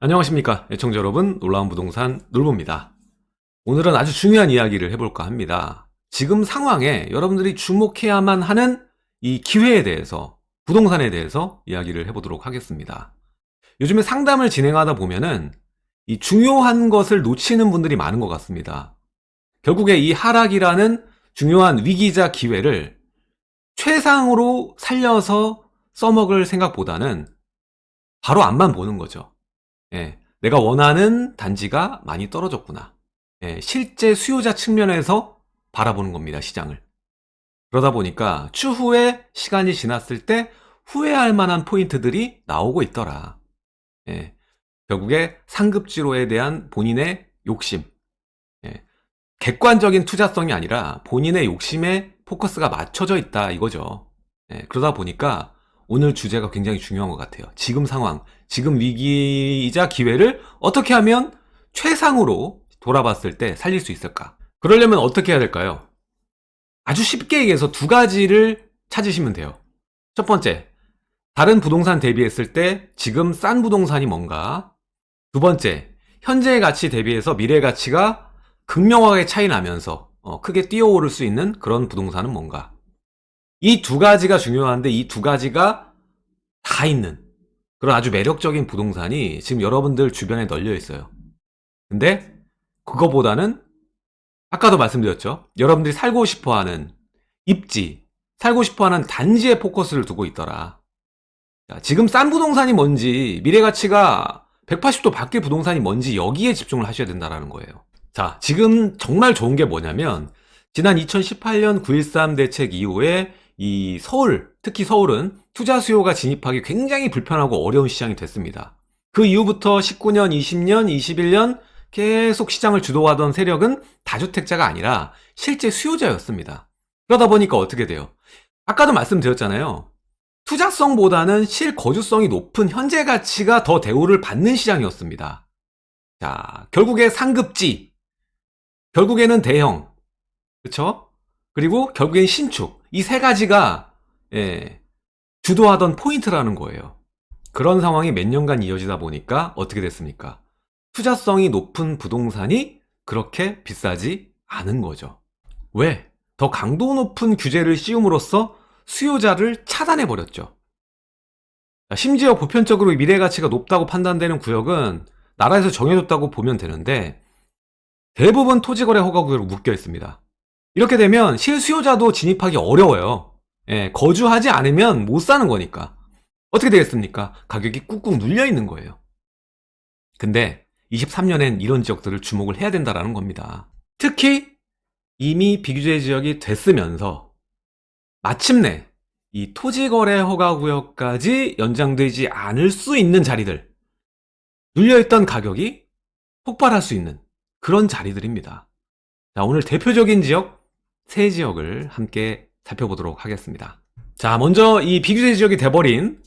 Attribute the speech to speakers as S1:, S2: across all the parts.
S1: 안녕하십니까 애청자 여러분. 놀라운 부동산 놀보입니다. 오늘은 아주 중요한 이야기를 해볼까 합니다. 지금 상황에 여러분들이 주목해야만 하는 이 기회에 대해서 부동산에 대해서 이야기를 해보도록 하겠습니다. 요즘에 상담을 진행하다 보면은 이 중요한 것을 놓치는 분들이 많은 것 같습니다. 결국에 이 하락이라는 중요한 위기자 기회를 최상으로 살려서 써먹을 생각보다는 바로 앞만 보는 거죠 예, 내가 원하는 단지가 많이 떨어졌구나. 예, 실제 수요자 측면에서 바라보는 겁니다, 시장을. 그러다 보니까 추후에 시간이 지났을 때 후회할 만한 포인트들이 나오고 있더라. 예, 결국에 상급지로에 대한 본인의 욕심. 예, 객관적인 투자성이 아니라 본인의 욕심에 포커스가 맞춰져 있다 이거죠. 예, 그러다 보니까 오늘 주제가 굉장히 중요한 것 같아요. 지금 상황, 지금 위기이자 기회를 어떻게 하면 최상으로 돌아봤을 때 살릴 수 있을까? 그러려면 어떻게 해야 될까요? 아주 쉽게 얘기해서 두 가지를 찾으시면 돼요. 첫 번째, 다른 부동산 대비했을 때 지금 싼 부동산이 뭔가? 두 번째, 현재의 가치 대비해서 미래의 가치가 극명하게 차이 나면서 어, 크게 뛰어오를 수 있는 그런 부동산은 뭔가? 이 두 가지가 중요한데 이 두 가지가 다 있는 그런 아주 매력적인 부동산이 지금 여러분들 주변에 널려 있어요. 근데 그거보다는 아까도 말씀드렸죠. 여러분들이 살고 싶어하는 입지, 살고 싶어하는 단지에 포커스를 두고 있더라. 자, 지금 싼 부동산이 뭔지, 미래 가치가 180도 바뀔 부동산이 뭔지 여기에 집중을 하셔야 된다는 거예요. 자, 지금 정말 좋은 게 뭐냐면 지난 2018년 9.13 대책 이후에 이 서울, 특히 서울은 투자 수요가 진입하기 굉장히 불편하고 어려운 시장이 됐습니다. 그 이후부터 19년, 20년, 21년 계속 시장을 주도하던 세력은 다주택자가 아니라 실제 수요자였습니다. 그러다 보니까 어떻게 돼요? 아까도 말씀드렸잖아요. 투자성보다는 실거주성이 높은 현재 가치가 더 대우를 받는 시장이었습니다. 자, 결국에 상급지, 결국에는 대형, 그쵸? 그리고 결국엔 신축, 이 세 가지가 예, 주도하던 포인트라는 거예요. 그런 상황이 몇 년간 이어지다 보니까 어떻게 됐습니까? 투자성이 높은 부동산이 그렇게 비싸지 않은 거죠. 왜? 더 강도 높은 규제를 씌움으로써 수요자를 차단해 버렸죠. 심지어 보편적으로 미래 가치가 높다고 판단되는 구역은 나라에서 정해줬다고 보면 되는데 대부분 토지거래 허가 구역으로 묶여 있습니다. 이렇게 되면 실수요자도 진입하기 어려워요. 예, 거주하지 않으면 못 사는 거니까. 어떻게 되겠습니까? 가격이 꾹꾹 눌려 있는 거예요. 근데 23년엔 이런 지역들을 주목을 해야 된다는 겁니다. 특히 이미 비규제 지역이 됐으면서 마침내 이 토지거래 허가구역까지 연장되지 않을 수 있는 자리들 눌려있던 가격이 폭발할 수 있는 그런 자리들입니다. 자, 오늘 대표적인 지역 세 지역을 함께 살펴보도록 하겠습니다. 자, 먼저 이 비규제 지역이 돼버린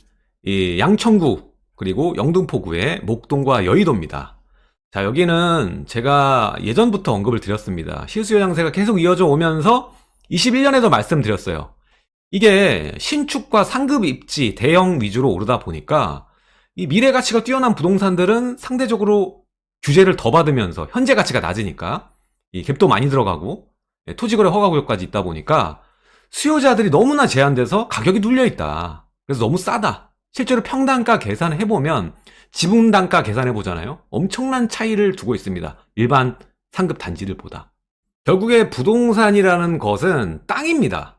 S1: 이 양천구 그리고 영등포구의 목동과 여의도입니다. 자, 여기는 제가 예전부터 언급을 드렸습니다. 실수요 장세가 계속 이어져 오면서 21년에도 말씀드렸어요. 이게 신축과 상급 입지, 대형 위주로 오르다 보니까 이 미래 가치가 뛰어난 부동산들은 상대적으로 규제를 더 받으면서 현재 가치가 낮으니까 이 갭도 많이 들어가고 예, 토지거래 허가구역까지 있다 보니까 수요자들이 너무나 제한돼서 가격이 눌려있다. 그래서 너무 싸다. 실제로 평단가 계산을 해보면 지분단가 계산해 보잖아요. 엄청난 차이를 두고 있습니다. 일반 상급 단지들보다. 결국에 부동산이라는 것은 땅입니다.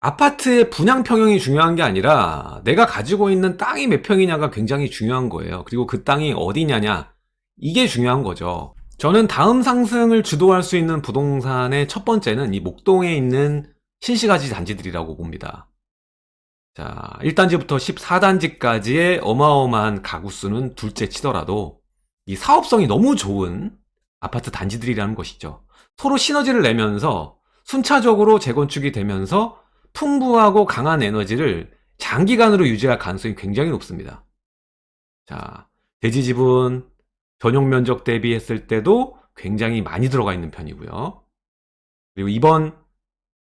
S1: 아파트의 분양 평형이 중요한 게 아니라 내가 가지고 있는 땅이 몇 평이냐가 굉장히 중요한 거예요. 그리고 그 땅이 어디냐냐 이게 중요한 거죠. 저는 다음 상승을 주도할 수 있는 부동산의 첫 번째는 이 목동에 있는 신시가지 단지들이라고 봅니다. 자, 1단지부터 14단지까지의 어마어마한 가구 수는 둘째 치더라도 이 사업성이 너무 좋은 아파트 단지들이라는 것이죠. 서로 시너지를 내면서 순차적으로 재건축이 되면서 풍부하고 강한 에너지를 장기간으로 유지할 가능성이 굉장히 높습니다. 자, 대지 지분, 전용 면적 대비했을 때도 굉장히 많이 들어가 있는 편이고요. 그리고 이번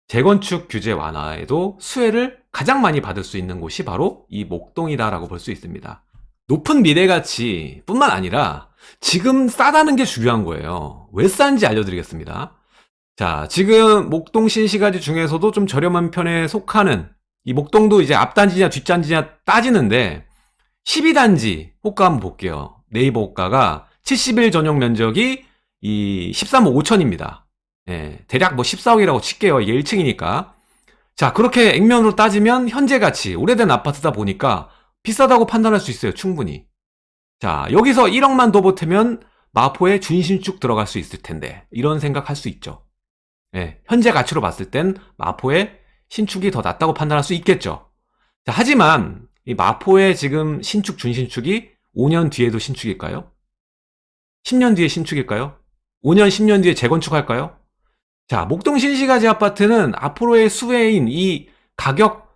S1: 재건축 규제 완화에도 수혜를 가장 많이 받을 수 있는 곳이 바로 이 목동이다라고 볼 수 있습니다. 높은 미래가치 뿐만 아니라 지금 싸다는 게 중요한 거예요. 왜 싼지 알려드리겠습니다. 자, 지금 목동 신시가지 중에서도 좀 저렴한 편에 속하는 이 목동도 이제 앞단지냐 뒷단지냐 따지는데 12단지 호가 한번 볼게요. 네이버 호가가 70일 전용 면적이 이 13억 5천입니다. 예, 대략 뭐 14억이라고 칠게요. 이게 1층이니까. 자, 그렇게 액면으로 따지면 현재 가치, 오래된 아파트다 보니까 비싸다고 판단할 수 있어요. 충분히. 자, 여기서 1억만 더 보태면 마포에 준신축 들어갈 수 있을 텐데 이런 생각할 수 있죠. 예, 현재 가치로 봤을 땐 마포의 신축이 더 낫다고 판단할 수 있겠죠. 자, 하지만 이 마포의 지금 신축 준신축이 5년 뒤에도 신축일까요? 10년 뒤에 신축일까요? 5년, 10년 뒤에 재건축할까요? 자, 목동 신시가지 아파트는 앞으로의 수혜인 이 가격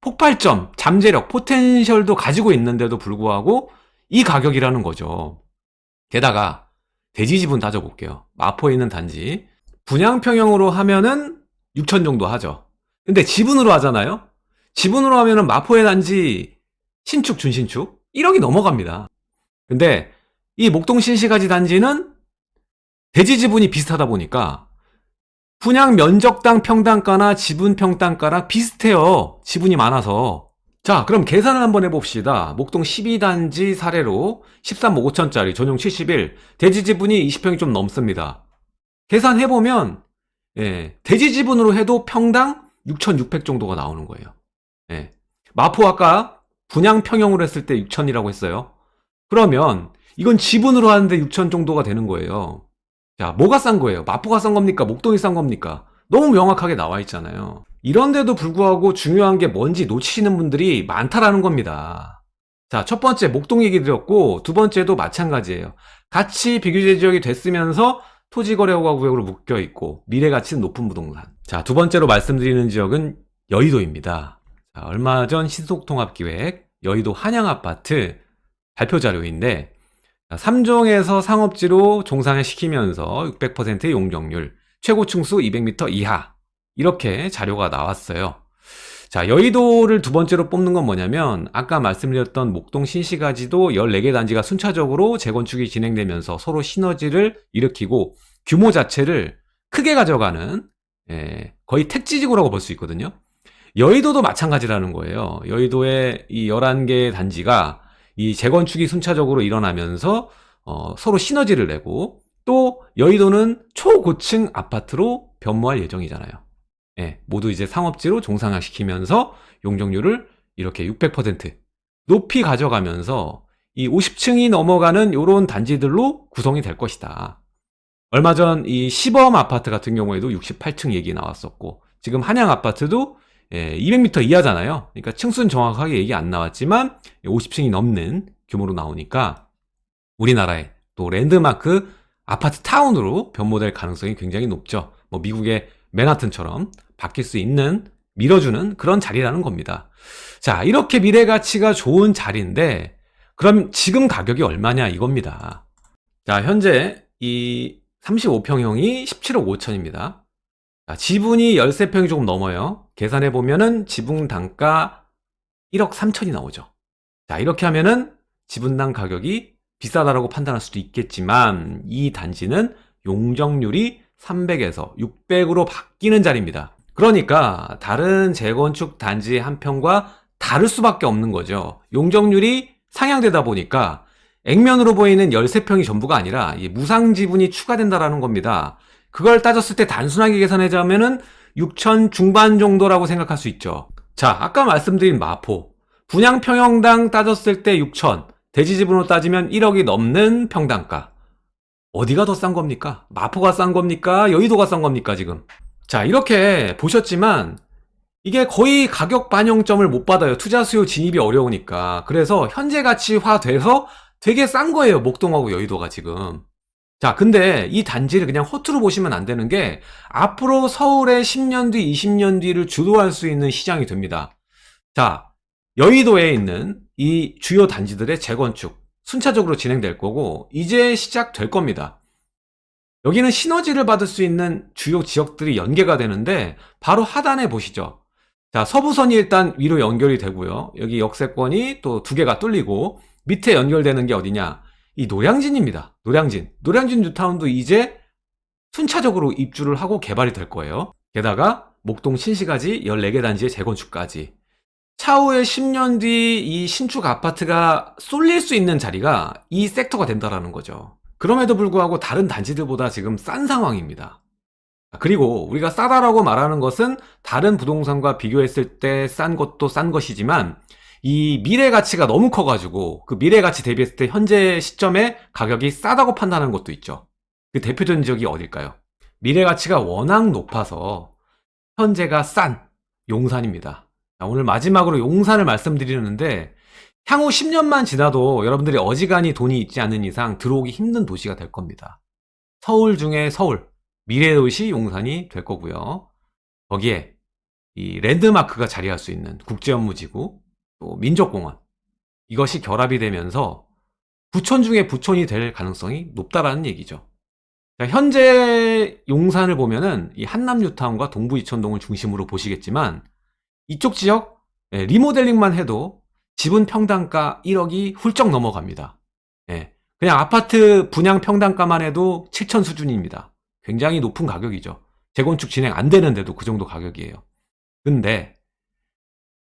S1: 폭발점, 잠재력, 포텐셜도 가지고 있는데도 불구하고 이 가격이라는 거죠. 게다가 대지 지분 따져볼게요. 마포에 있는 단지 분양평형으로 하면은 6천 정도 하죠. 근데 지분으로 하잖아요. 지분으로 하면은 마포의 단지 신축 준신축 1억이 넘어갑니다. 근데 이 목동 신시가지 단지는 대지 지분이 비슷하다 보니까 분양 면적당 평당가나 지분 평당가랑 비슷해요. 지분이 많아서. 자, 그럼 계산을 한번 해봅시다. 목동 12단지 사례로 13억 5천짜리 전용 71, 대지 지분이 20평이 좀 넘습니다. 계산해보면, 예, 대지 지분으로 해도 평당 6,600 정도가 나오는 거예요. 예. 마포 아까 분양 평형으로 했을 때 6,000이라고 했어요. 그러면 이건 지분으로 하는데 6,000 정도가 되는 거예요. 자, 뭐가 싼 거예요? 마포가 싼 겁니까? 목동이 싼 겁니까? 너무 명확하게 나와 있잖아요. 이런데도 불구하고 중요한 게 뭔지 놓치시는 분들이 많다라는 겁니다. 자, 첫 번째 목동 얘기 드렸고 두 번째도 마찬가지예요. 같이 비규제 지역이 됐으면서 토지거래허가 구역으로 묶여 있고 미래 가치는 높은 부동산. 자, 두 번째로 말씀드리는 지역은 여의도입니다. 자, 얼마 전 신속통합기획 여의도 한양아파트 발표 자료인데 3종에서 상업지로 종상을 시키면서 600%의 용적률, 최고 층수 200m 이하 이렇게 자료가 나왔어요. 자, 여의도를 두 번째로 뽑는 건 뭐냐면 아까 말씀드렸던 목동 신시가지도 14개 단지가 순차적으로 재건축이 진행되면서 서로 시너지를 일으키고 규모 자체를 크게 가져가는 예, 거의 택지지구라고 볼 수 있거든요. 여의도도 마찬가지라는 거예요. 여의도의 이 11개 단지가 이 재건축이 순차적으로 일어나면서 어, 서로 시너지를 내고 또 여의도는 초고층 아파트로 변모할 예정이잖아요. 예, 모두 이제 상업지로 종상화시키면서 용적률을 이렇게 600% 높이 가져가면서 이 50층이 넘어가는 이런 단지들로 구성이 될 것이다. 얼마 전 이 시범 아파트 같은 경우에도 68층 얘기 나왔었고 지금 한양 아파트도 예, 200m 이하잖아요. 그러니까 층수는 정확하게 얘기 안 나왔지만 50층이 넘는 규모로 나오니까 우리나라의 또 랜드마크 아파트 타운으로 변모될 가능성이 굉장히 높죠. 뭐 미국의 맨하튼처럼 바뀔 수 있는 밀어주는 그런 자리라는 겁니다. 자, 이렇게 미래 가치가 좋은 자리인데 그럼 지금 가격이 얼마냐 이겁니다. 자, 현재 이 35평형이 17억 5천입니다. 자, 지분이 13평이 조금 넘어요. 계산해 보면은 지분 단가 1억 3천이 나오죠. 자, 이렇게 하면은 지분당 가격이 비싸다라고 판단할 수도 있겠지만 이 단지는 용적률이 300에서 600으로 바뀌는 자리입니다. 그러니까 다른 재건축 단지 한 평과 다를 수밖에 없는 거죠. 용적률이 상향되다 보니까 액면으로 보이는 13평이 전부가 아니라 무상 지분이 추가된다라는 겁니다. 그걸 따졌을 때 단순하게 계산하자면은 6천 중반 정도라고 생각할 수 있죠. 자, 아까 말씀드린 마포. 분양 평형당 따졌을 때 6천, 대지 지분으로 따지면 1억이 넘는 평당가. 어디가 더 싼 겁니까? 마포가 싼 겁니까? 여의도가 싼 겁니까, 지금? 자, 이렇게 보셨지만 이게 거의 가격 반영점을 못 받아요. 투자 수요 진입이 어려우니까. 그래서 현재 가치화 돼서 되게 싼 거예요. 목동하고 여의도가 지금. 자, 근데 이 단지를 그냥 허투루 보시면 안 되는 게 앞으로 서울의 10년 뒤, 20년 뒤를 주도할 수 있는 시장이 됩니다. 자, 여의도에 있는 이 주요 단지들의 재건축 순차적으로 진행될 거고 이제 시작될 겁니다. 여기는 시너지를 받을 수 있는 주요 지역들이 연계가 되는데 바로 하단에 보시죠. 자, 서부선이 일단 위로 연결이 되고요. 여기 역세권이 또 두 개가 뚫리고 밑에 연결되는 게 어디냐? 이 노량진입니다. 노량진. 노량진 뉴타운도 이제 순차적으로 입주를 하고 개발이 될 거예요. 게다가 목동 신시가지 14개 단지의 재건축까지. 차후에 10년 뒤 이 신축 아파트가 쏠릴 수 있는 자리가 이 섹터가 된다라는 거죠. 그럼에도 불구하고 다른 단지들보다 지금 싼 상황입니다. 그리고 우리가 싸다라고 말하는 것은 다른 부동산과 비교했을 때 싼 것도 싼 것이지만 이 미래 가치가 너무 커가지고 그 미래 가치 대비했을 때 현재 시점에 가격이 싸다고 판단하는 것도 있죠. 그 대표적인 지역이 어딜까요? 미래 가치가 워낙 높아서 현재가 싼 용산입니다. 자, 오늘 마지막으로 용산을 말씀드리는데 향후 10년만 지나도 여러분들이 어지간히 돈이 있지 않은 이상 들어오기 힘든 도시가 될 겁니다. 서울 중에 서울, 미래 도시 용산이 될 거고요. 거기에 이 랜드마크가 자리할 수 있는 국제업무지구, 또 민족공원 이것이 결합이 되면서 부촌 중에 부촌이 될 가능성이 높다라는 얘기죠. 자, 현재 용산을 보면은 이 한남뉴타운과 동부 이천동을 중심으로 보시겠지만 이쪽 지역 예, 리모델링만 해도 지분 평당가 1억이 훌쩍 넘어갑니다. 예, 그냥 아파트 분양 평당가만 해도 7천 수준입니다. 굉장히 높은 가격이죠. 재건축 진행 안 되는데도 그 정도 가격이에요. 근데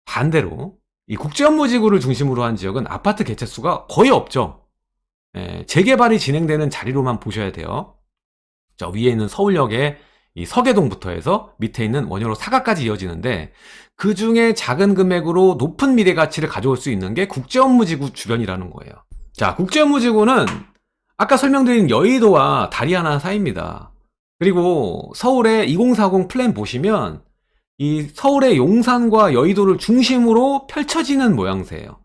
S1: 반대로 이 국제업무지구를 중심으로 한 지역은 아파트 개체수가 거의 없죠. 예, 재개발이 진행되는 자리로만 보셔야 돼요. 저 위에 있는 서울역의 이 서계동부터 해서 밑에 있는 원효로 사가까지 이어지는데 그 중에 작은 금액으로 높은 미래 가치를 가져올 수 있는 게 국제업무지구 주변이라는 거예요. 자, 국제업무지구는 아까 설명드린 여의도와 다리 하나 사이입니다. 그리고 서울의 2040 플랜 보시면 이 서울의 용산과 여의도를 중심으로 펼쳐지는 모양새예요.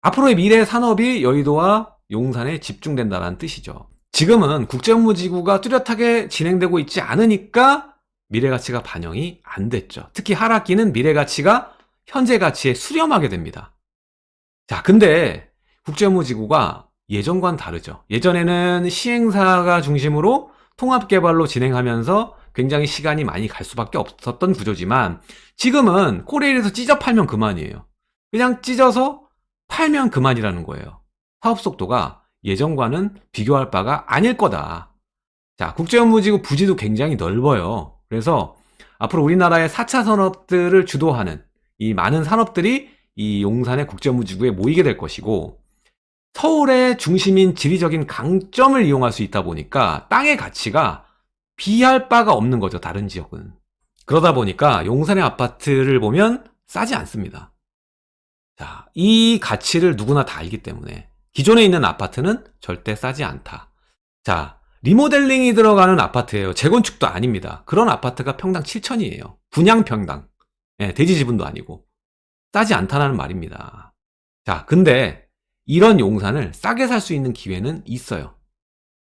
S1: 앞으로의 미래 산업이 여의도와 용산에 집중된다는 뜻이죠. 지금은 국제업무지구가 뚜렷하게 진행되고 있지 않으니까 미래가치가 반영이 안 됐죠. 특히 하락기는 미래가치가 현재 가치에 수렴하게 됩니다. 자, 근데 국제업무지구가 예전과는 다르죠. 예전에는 시행사가 중심으로 통합개발로 진행하면서 굉장히 시간이 많이 갈 수밖에 없었던 구조지만 지금은 코레일에서 찢어 팔면 그만이에요. 그냥 찢어서 팔면 그만이라는 거예요. 사업 속도가 예전과는 비교할 바가 아닐 거다. 자, 국제업무지구 부지도 굉장히 넓어요. 그래서 앞으로 우리나라의 4차 산업들을 주도하는 이 많은 산업들이 이 용산의 국제업무지구에 모이게 될 것이고 서울의 중심인 지리적인 강점을 이용할 수 있다 보니까 땅의 가치가 비할 바가 없는 거죠. 다른 지역은. 그러다 보니까 용산의 아파트를 보면 싸지 않습니다. 자, 이 가치를 누구나 다 알기 때문에 기존에 있는 아파트는 절대 싸지 않다. 자, 리모델링이 들어가는 아파트예요. 재건축도 아닙니다. 그런 아파트가 평당 7천이에요. 분양 평당. 예, 대지 지분도 아니고. 싸지 않다는 말입니다. 자, 근데 이런 용산을 싸게 살 수 있는 기회는 있어요.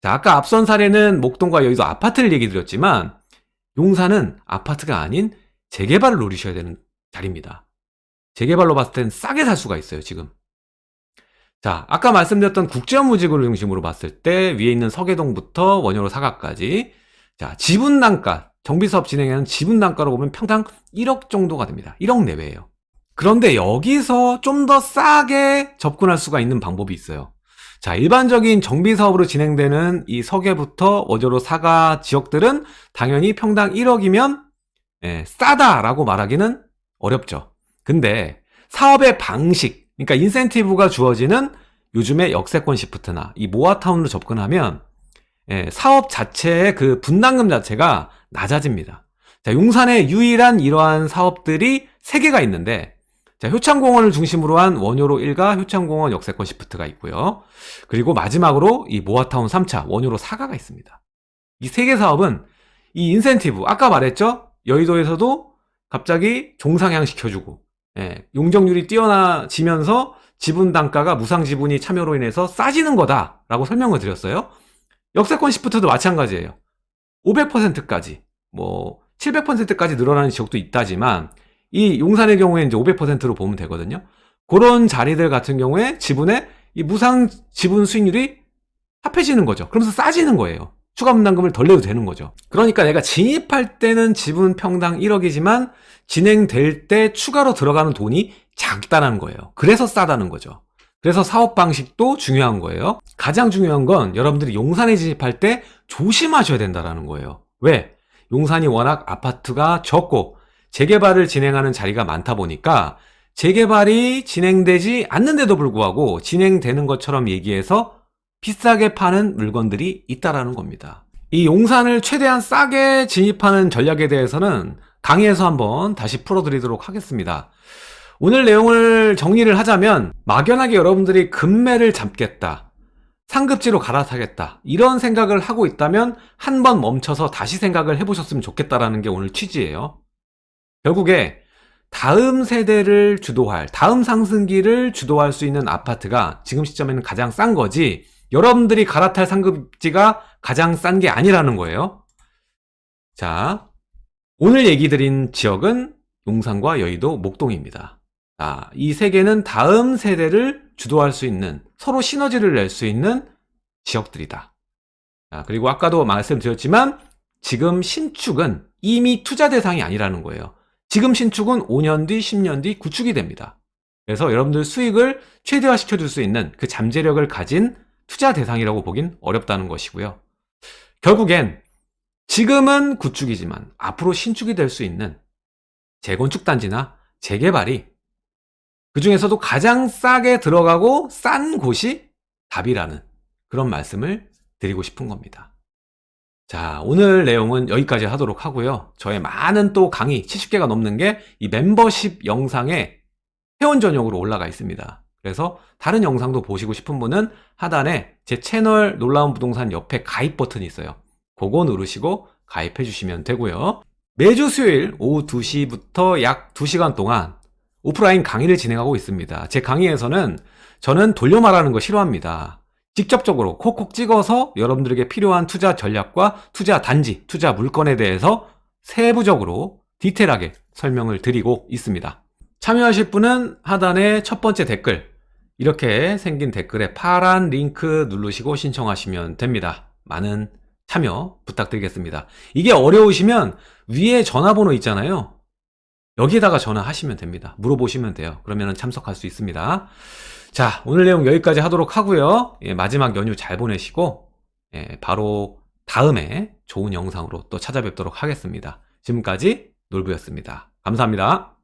S1: 자, 아까 앞선 사례는 목동과 여의도 아파트를 얘기 드렸지만 용산은 아파트가 아닌 재개발을 노리셔야 되는 자리입니다. 재개발로 봤을 땐 싸게 살 수가 있어요, 지금. 자, 아까 말씀드렸던 국제업무지구를 중심으로 봤을 때 위에 있는 서계동부터 원효로 사각까지 자, 지분 단가, 정비사업 진행하는 지분 단가로 보면 평당 1억 정도가 됩니다. 1억 내외예요. 그런데 여기서 좀 더 싸게 접근할 수가 있는 방법이 있어요. 자, 일반적인 정비 사업으로 진행되는 이 서계부터 원조로 사가 지역들은 당연히 평당 1억이면 예, 싸다라고 말하기는 어렵죠. 근데 사업의 방식, 그러니까 인센티브가 주어지는 요즘의 역세권 시프트나 이 모아타운으로 접근하면 예, 사업 자체의 그 분담금 자체가 낮아집니다. 자, 용산의 유일한 이러한 사업들이 3개가 있는데 자, 효창공원을 중심으로 한 원효로 1가 효창공원 역세권 시프트가 있고요. 그리고 마지막으로 이 모아타운 3차 원효로 4가가 있습니다. 이 세 개 사업은 이 인센티브, 아까 말했죠? 여의도에서도 갑자기 종상향 시켜주고, 예, 용적률이 뛰어나지면서 지분 단가가 무상 지분이 참여로 인해서 싸지는 거다라고 설명을 드렸어요. 역세권 시프트도 마찬가지예요. 500%까지, 뭐 700%까지 늘어나는 지역도 있다지만 이 용산의 경우에 이제 500%로 보면 되거든요. 그런 자리들 같은 경우에 지분의 이 무상 지분 수익률이 합해지는 거죠. 그러면서 싸지는 거예요. 추가 분담금을 덜 내도 되는 거죠. 그러니까 내가 진입할 때는 지분 평당 1억이지만 진행될 때 추가로 들어가는 돈이 작다는 거예요. 그래서 싸다는 거죠. 그래서 사업 방식도 중요한 거예요. 가장 중요한 건 여러분들이 용산에 진입할 때 조심하셔야 된다는 거예요. 왜? 용산이 워낙 아파트가 적고 재개발을 진행하는 자리가 많다 보니까 재개발이 진행되지 않는데도 불구하고 진행되는 것처럼 얘기해서 비싸게 파는 물건들이 있다라는 겁니다. 이 용산을 최대한 싸게 진입하는 전략에 대해서는 강의에서 한번 다시 풀어드리도록 하겠습니다. 오늘 내용을 정리를 하자면 막연하게 여러분들이 금매를 잡겠다. 상급지로 갈아타겠다. 이런 생각을 하고 있다면 한 번 멈춰서 다시 생각을 해보셨으면 좋겠다라는 게 오늘 취지예요. 결국에 다음 세대를 주도할, 다음 상승기를 주도할 수 있는 아파트가 지금 시점에는 가장 싼 거지, 여러분들이 갈아탈 상급지가 가장 싼 게 아니라는 거예요. 자, 오늘 얘기 드린 지역은 용산과 여의도, 목동입니다. 자, 이 세 개는 다음 세대를 주도할 수 있는, 서로 시너지를 낼 수 있는 지역들이다. 자, 그리고 아까도 말씀드렸지만, 지금 신축은 이미 투자 대상이 아니라는 거예요. 지금 신축은 5년 뒤, 10년 뒤 구축이 됩니다. 그래서 여러분들 수익을 최대화 시켜 줄 수 있는 그 잠재력을 가진 투자 대상이라고 보긴 어렵다는 것이고요. 결국엔 지금은 구축이지만 앞으로 신축이 될 수 있는 재건축 단지나 재개발이 그 중에서도 가장 싸게 들어가고 싼 곳이 답이라는 그런 말씀을 드리고 싶은 겁니다. 자, 오늘 내용은 여기까지 하도록 하고요. 저의 많은 또 강의, 70개가 넘는 게 이 멤버십 영상에 회원 전용으로 올라가 있습니다. 그래서 다른 영상도 보시고 싶은 분은 하단에 제 채널 놀라운 부동산 옆에 가입 버튼이 있어요. 그거 누르시고 가입해 주시면 되고요. 매주 수요일 오후 2시부터 약 2시간 동안 오프라인 강의를 진행하고 있습니다. 제 강의에서는 저는 돌려 말하는 거 싫어합니다. 직접적으로 콕콕 찍어서 여러분들에게 필요한 투자 전략과 투자 단지, 투자 물건에 대해서 세부적으로 디테일하게 설명을 드리고 있습니다. 참여하실 분은 하단에 첫 번째 댓글, 이렇게 생긴 댓글에 파란 링크 누르시고 신청하시면 됩니다. 많은 참여 부탁드리겠습니다. 이게 어려우시면 위에 전화번호 있잖아요. 여기에다가 전화하시면 됩니다. 물어보시면 돼요. 그러면 참석할 수 있습니다. 자, 오늘 내용 여기까지 하도록 하고요. 예, 마지막 연휴 잘 보내시고 예, 바로 다음에 좋은 영상으로 또 찾아뵙도록 하겠습니다. 지금까지 놀부였습니다. 감사합니다.